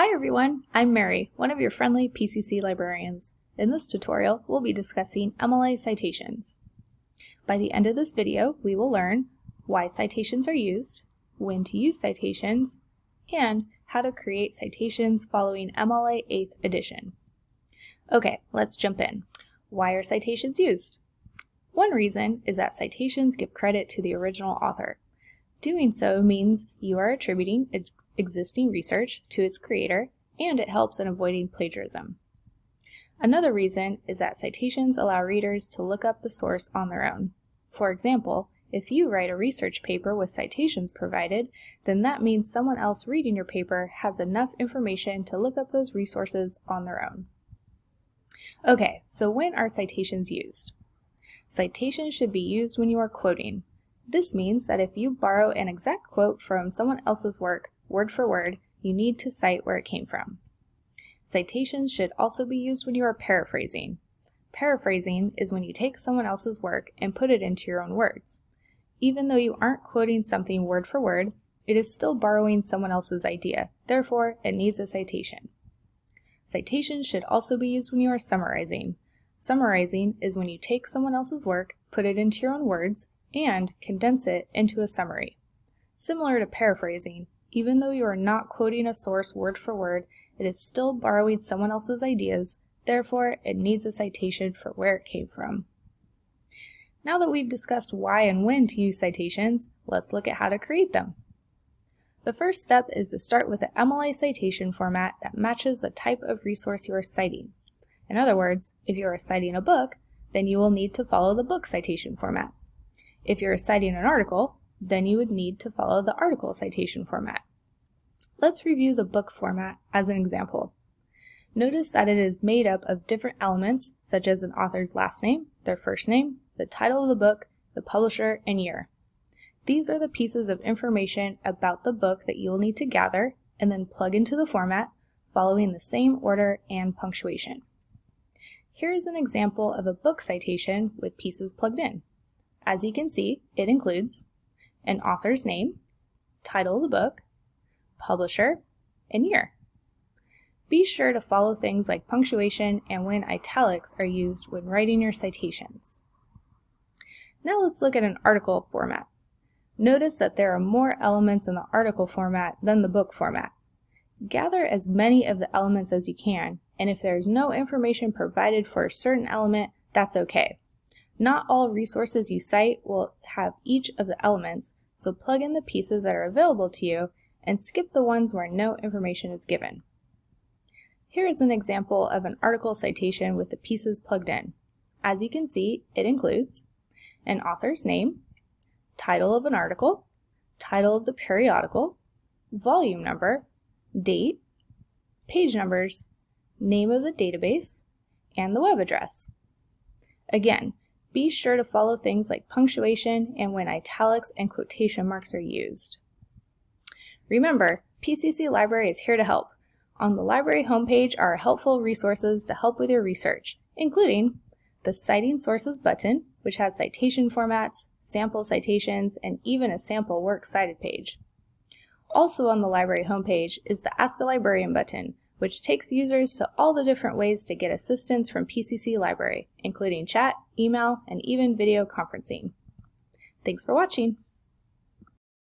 Hi everyone, I'm Mary, one of your friendly PCC librarians. In this tutorial, we'll be discussing MLA citations. By the end of this video, we will learn why citations are used, when to use citations, and how to create citations following MLA 8th edition. Okay, let's jump in. Why are citations used? One reason is that citations give credit to the original author. Doing so means you are attributing ex existing research to its creator, and it helps in avoiding plagiarism. Another reason is that citations allow readers to look up the source on their own. For example, if you write a research paper with citations provided, then that means someone else reading your paper has enough information to look up those resources on their own. Okay, so when are citations used? Citations should be used when you are quoting, this means that if you borrow an exact quote from someone else's work, word for word, you need to cite where it came from. Citations should also be used when you are paraphrasing. Paraphrasing is when you take someone else's work and put it into your own words. Even though you aren't quoting something word for word, it is still borrowing someone else's idea, therefore it needs a citation. Citations should also be used when you are summarizing. Summarizing is when you take someone else's work, put it into your own words, and condense it into a summary. Similar to paraphrasing, even though you are not quoting a source word for word, it is still borrowing someone else's ideas, therefore it needs a citation for where it came from. Now that we've discussed why and when to use citations, let's look at how to create them. The first step is to start with an MLA citation format that matches the type of resource you are citing. In other words, if you are citing a book, then you will need to follow the book citation format. If you're citing an article, then you would need to follow the article citation format. Let's review the book format as an example. Notice that it is made up of different elements such as an author's last name, their first name, the title of the book, the publisher, and year. These are the pieces of information about the book that you will need to gather and then plug into the format following the same order and punctuation. Here is an example of a book citation with pieces plugged in. As you can see, it includes an author's name, title of the book, publisher, and year. Be sure to follow things like punctuation and when italics are used when writing your citations. Now let's look at an article format. Notice that there are more elements in the article format than the book format. Gather as many of the elements as you can, and if there is no information provided for a certain element, that's okay. Not all resources you cite will have each of the elements, so plug in the pieces that are available to you and skip the ones where no information is given. Here is an example of an article citation with the pieces plugged in. As you can see, it includes an author's name, title of an article, title of the periodical, volume number, date, page numbers, name of the database, and the web address. Again, be sure to follow things like punctuation and when italics and quotation marks are used. Remember, PCC Library is here to help. On the library homepage are helpful resources to help with your research, including the Citing Sources button, which has citation formats, sample citations, and even a sample works cited page. Also on the library homepage is the Ask a Librarian button, which takes users to all the different ways to get assistance from PCC Library, including chat, email, and even video conferencing. Thanks for watching!